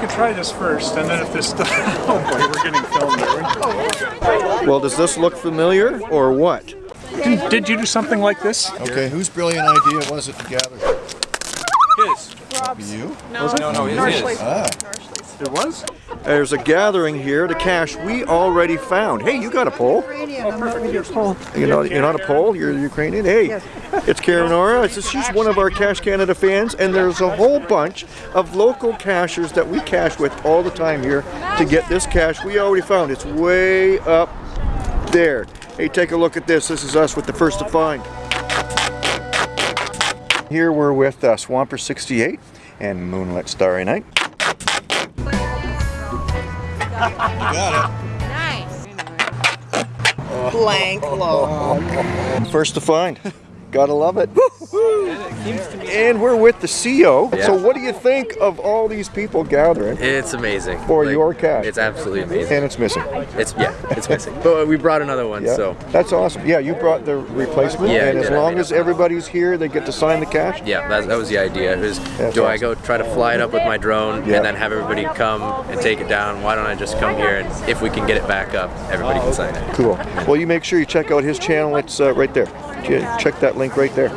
could try this first, and then if this oh boy, we're getting filmed. There. Well, does this look familiar or what? Did, did you do something like this? Okay, whose brilliant idea was it to gather? His. You? No, no, no, his. his. Ah. It was? There's a gathering here to cache we already found. Hey, you got a pole? Oh, perfect. Here's Paul. You know, you're not a Pole, you're Ukrainian. Hey, it's Karen Ora. She's one of our Cash Canada fans, and there's a whole bunch of local cachers that we cache with all the time here to get this cache we already found. It's way up there. Hey, take a look at this. This is us with the first to find. Here we're with uh, Swamper 68 and Moonlit Starry Night. Got Nice. Blank log. First to find. Gotta love it. And we're with the CEO. Yeah. So what do you think of all these people gathering It's amazing. for your cache? It's absolutely amazing. and it's missing. It's yeah, it's missing. But we brought another one, Yeah, so that's awesome. Yeah, you brought the replacement, Yeah, and as long as everybody's here, they get to sign the cache? yeah, that, that was the idea. It was That's do I go try to fly it up with my drone Yeah. and then have everybody come and take it down? Why don't I just come here and if we can get it back up, everybody can sign it. Cool. Well, you make sure you check out his channel. It's uh, right there. Ch- Check that link right there.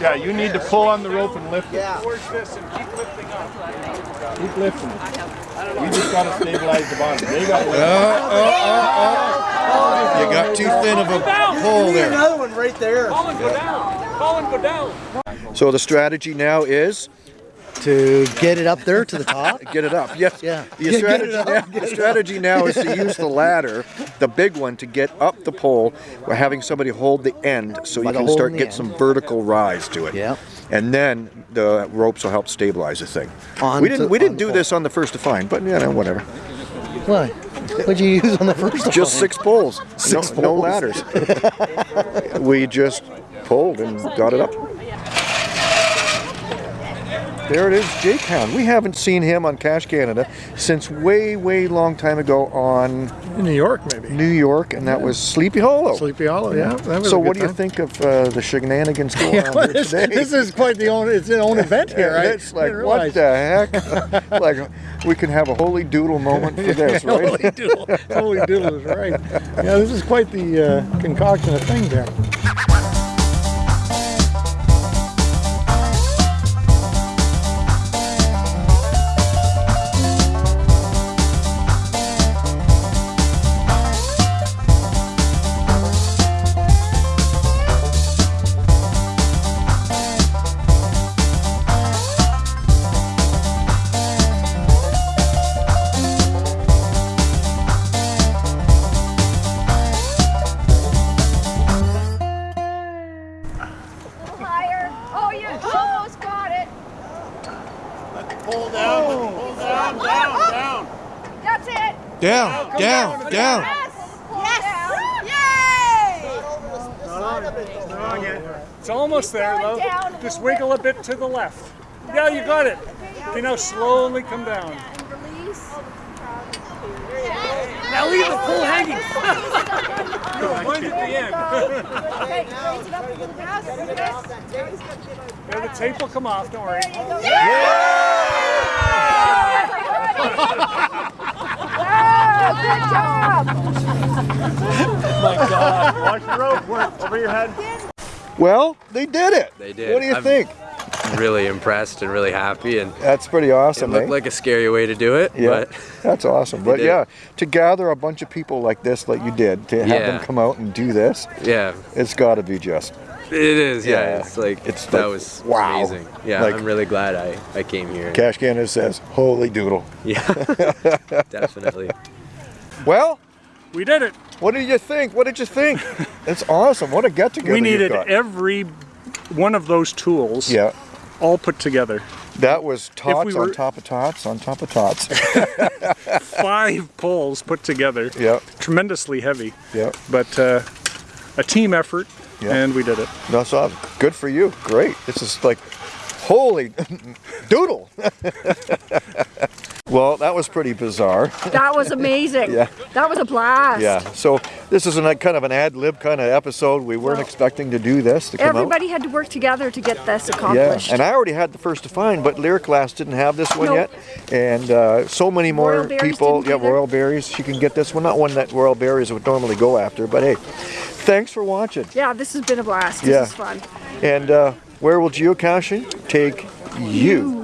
Yeah, you need to pull on the rope and lift it. Towards this and keep lifting up. Keep lifting it. We just got to stabilize the bottom. They got it. You got too thin of a pole there. Another one right there. So the strategy now is To get it up there to the top. get it up. Yes. Yeah. The Yeah, strategy, now, the strategy now is to use the ladder, the big one, to get up the pole. We're having somebody hold the end so By you can start get some vertical rise to it. Yeah. And then the ropes will help stabilize the thing. On we didn't to- we didn't do pole. this on the first to find, but you know whatever. Why? What'd you use on the first one? Just six poles. Six no, no ladders. we just pulled and got it up. There it is, Jake Hound. We haven't seen him on Cash Canada since way, way long time ago on In New York, maybe. New York, and that was Sleepy Hollow. Sleepy Hollow, yeah. That was so what do you think of uh, the shenanigans going on here this, today? this is quite the own. It's an own event here, right? It's like, what the heck? like, we can have a holy doodle moment for this, right? Holy doodle. Holy doodle is right. Yeah, this is quite the uh, concoction of things here. Down, down, down. Yes. Yay! It's almost there, though. Just wiggle a bit to the left. Yeah, you got it. Okay, now slowly come down. Now leave the pole hanging. Mine's at the end. Okay, raise it up a little bit. Yes, yes. Yeah, the tape will come off, don't worry. There you go. Wow, good job. My God. Watch the rope. Work over your head. Well, they did it. They did. What do you I'm- think? Really impressed and really happy and That's pretty awesome. it awesome, looked eh? like a scary way to do it, Yeah, but that's awesome. But yeah, it. to gather a bunch of people like this, like you did, to have them come out and do this, yeah, it's got to be just. it is. Yeah, Yeah. it's like It's that like, was wow. amazing. Yeah, Like- I'm really glad I I came here. Cash Canada says, "Holy doodle." Yeah, definitely. Well, We did it. what did you think? What did you think? it's awesome. What a get together We needed every one of those tools yeah, all put together. that was tots were- on top of tots on top of tots. Five poles put together. yeah, Tremendously heavy, yeah. but uh, a team effort, Yeah. and we did it. That's awesome. Good for you. Great. This is like, holy doodle. Well, that was pretty bizarre. That was amazing. Yeah. That was a blast. Yeah. So this is a kind of an ad lib kind of episode. We weren't expecting to do this to come out. Everybody had to work together to get this accomplished. Yeah, and I already had the first to find, but Lyric Glass didn't have this one Nope. yet. And uh, so many more people, yeah. Royal Berries, she can get this one. Not one that Royal Berries would normally go after, but hey, thanks for watching. yeah, this has been a blast. This Yeah. is fun. And uh, where will geocaching take you?